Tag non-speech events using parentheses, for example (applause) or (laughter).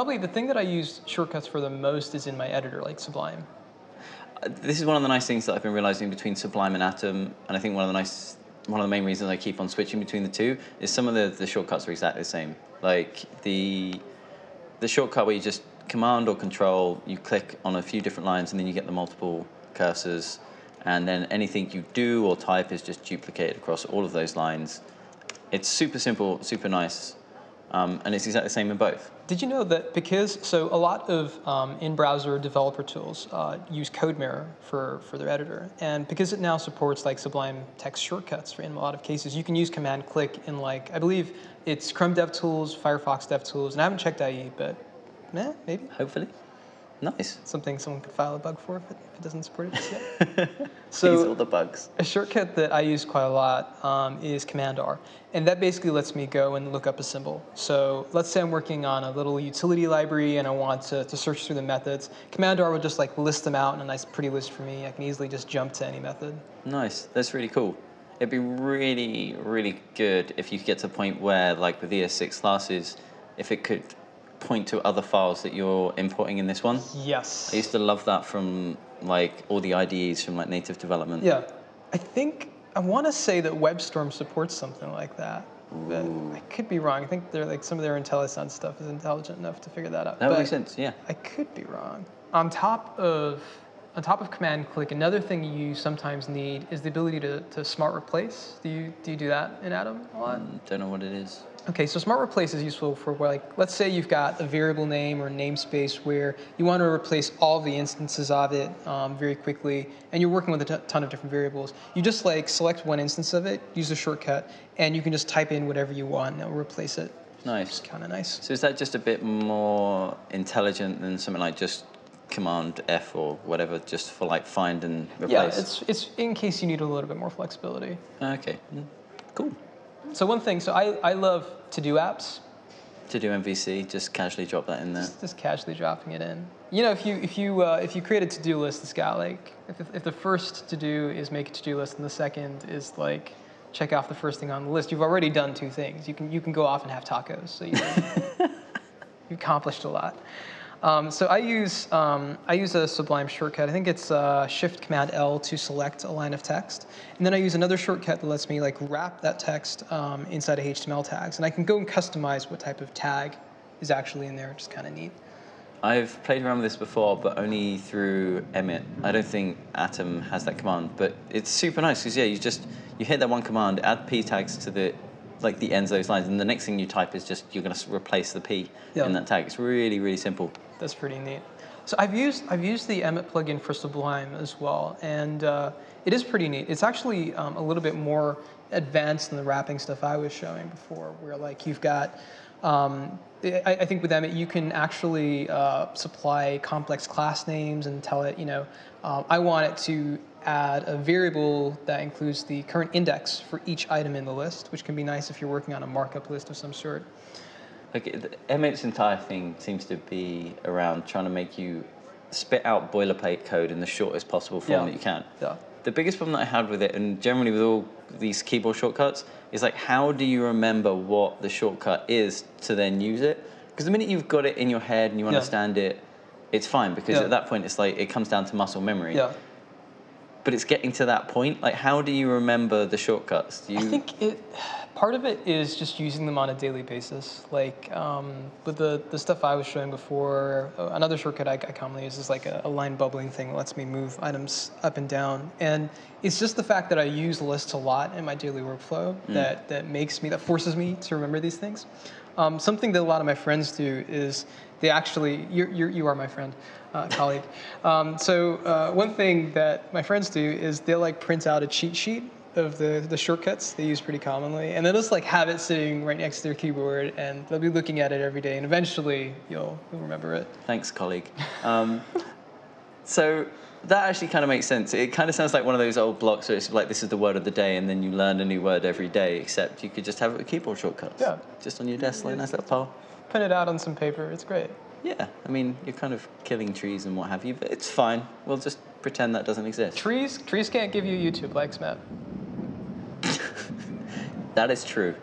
Probably the thing that I use shortcuts for the most is in my editor, like Sublime. This is one of the nice things that I've been realizing between Sublime and Atom, and I think one of the nice, one of the main reasons I keep on switching between the two is some of the, the shortcuts are exactly the same. Like the the shortcut where you just command or control, you click on a few different lines, and then you get the multiple cursors, and then anything you do or type is just duplicated across all of those lines. It's super simple, super nice, um, and it's exactly the same in both. Did you know that because, so a lot of um, in-browser developer tools uh, use CodeMirror for, for their editor. And because it now supports like Sublime text shortcuts for in a lot of cases, you can use command click in like, I believe it's Chrome DevTools, Firefox DevTools, and I haven't checked IE, but eh, maybe. Hopefully, nice. Something someone could file a bug for if it, if it doesn't support it (laughs) yet. These all the bugs. a shortcut that I use quite a lot um, is Command R. And that basically lets me go and look up a symbol. So let's say I'm working on a little utility library and I want to, to search through the methods. Command R will just like list them out in a nice pretty list for me. I can easily just jump to any method. Nice. That's really cool. It'd be really, really good if you could get to the point where, like with ES6 classes, if it could point to other files that you're importing in this one. Yes. I used to love that from like all the IDEs from like native development. Yeah. I think, I want to say that WebStorm supports something like that. But I could be wrong. I think they're like some of their IntelliSense stuff is intelligent enough to figure that out. That But- make sense. Yeah. I could be wrong. On top of on top of command click, another thing you sometimes need is the ability to, to smart replace. Do you do you do that in Atom a lot? Mm, Don't know what it is. Okay, so smart replace is useful for where like let's say you've got a variable name or namespace where you want to replace all the instances of it um, very quickly, and you're working with a t- ton of different variables. You just like select one instance of it, use a shortcut, and you can just type in whatever you want and it'll replace it. Nice. It's kind of nice. So is that just a bit more intelligent than something like just Command F or whatever, just for like find and replace? Yeah, it's it's in case you need a little bit more flexibility. okay. Mm, Cool. So one thing, so I, I love to-do apps, TodoMVC, just casually drop that in there. just, just casually dropping it in. You know, if you if you uh, if you create a to-do list that's got like if, if the first to-do is make a to-do list and the second is like check off the first thing on the list, you've already done two things. You can you can go off and have tacos. So you (laughs) you accomplished a lot. Um, so I use um, I use a Sublime shortcut. I think it's uh, Shift Command L to select a line of text, and then I use another shortcut that lets me like wrap that text um, inside of HTML tags, and I can go and customize what type of tag is actually in there, which is kind of neat. I've played around with this before, but only through Emmet. I don't think Atom has that command, but it's super nice because yeah, you just you hit that one command, add p tags to the like the ends of those lines, and the next thing you type is just you're going to replace the p Yeah. in that tag. It's really really simple. That's pretty neat. So I've used I've used the Emmet plugin for Sublime as well, and uh, it is pretty neat. It's actually um, a little bit more advanced than the wrapping stuff I was showing before, where like you've got. Um, I, I think with Emmet you can actually uh, supply complex class names and tell it, you know, um, I want it to add a variable that includes the current index for each item in the list, which can be nice if you're working on a markup list of some sort. Like Emmet's entire thing seems to be around trying to make you spit out boilerplate code in the shortest possible form Yeah. that you can. Yeah. The biggest problem that I had with it, and generally with all these keyboard shortcuts, is like how do you remember what the shortcut is to then use it? Because the minute you've got it in your head and you Yeah. understand it, it's fine because Yeah. at that point it's like it comes down to muscle memory. Yeah. But it's getting to that point. Like how do you remember the shortcuts? Do you I think it, part of it is just using them on a daily basis. Like um, with the, the stuff I was showing before, uh, another shortcut I, I commonly use is like a, a line bubbling thing that lets me move items up and down. And it's just the fact that I use lists a lot in my daily workflow that, that makes me, that forces me to remember these things. Um, something that a lot of my friends do is they actually, you're, you're, you are my friend, uh, colleague. Um, so uh, one thing that my friends do is they'll like print out a cheat sheet of the, the shortcuts they use pretty commonly, and they'll just like have it sitting right next to their keyboard, and they'll be looking at it every day, and eventually you'll, you'll remember it. Thanks, colleague. Um, (laughs) so that actually kind of makes sense. It kind of sounds like one of those old blocks where it's like this is the word of the day, and then you learn a new word every day. Except you could just have it with keyboard shortcuts. Yeah. Just on your desk, like a nice little pile. Print it out on some paper, it's great. Yeah. I mean, you're kind of killing trees and what have you, but it's fine. We'll just pretend that doesn't exist. Trees, trees can't give you YouTube likes, Matt. (laughs) That is true.